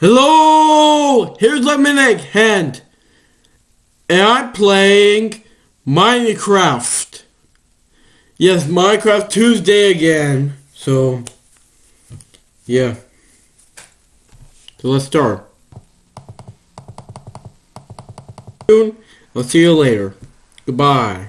Hello! Here's Lemonade Hand. And I'm playing Minecraft. Yes, Minecraft Tuesday again. So, yeah. So let's start. Soon, I'll see you later. Goodbye.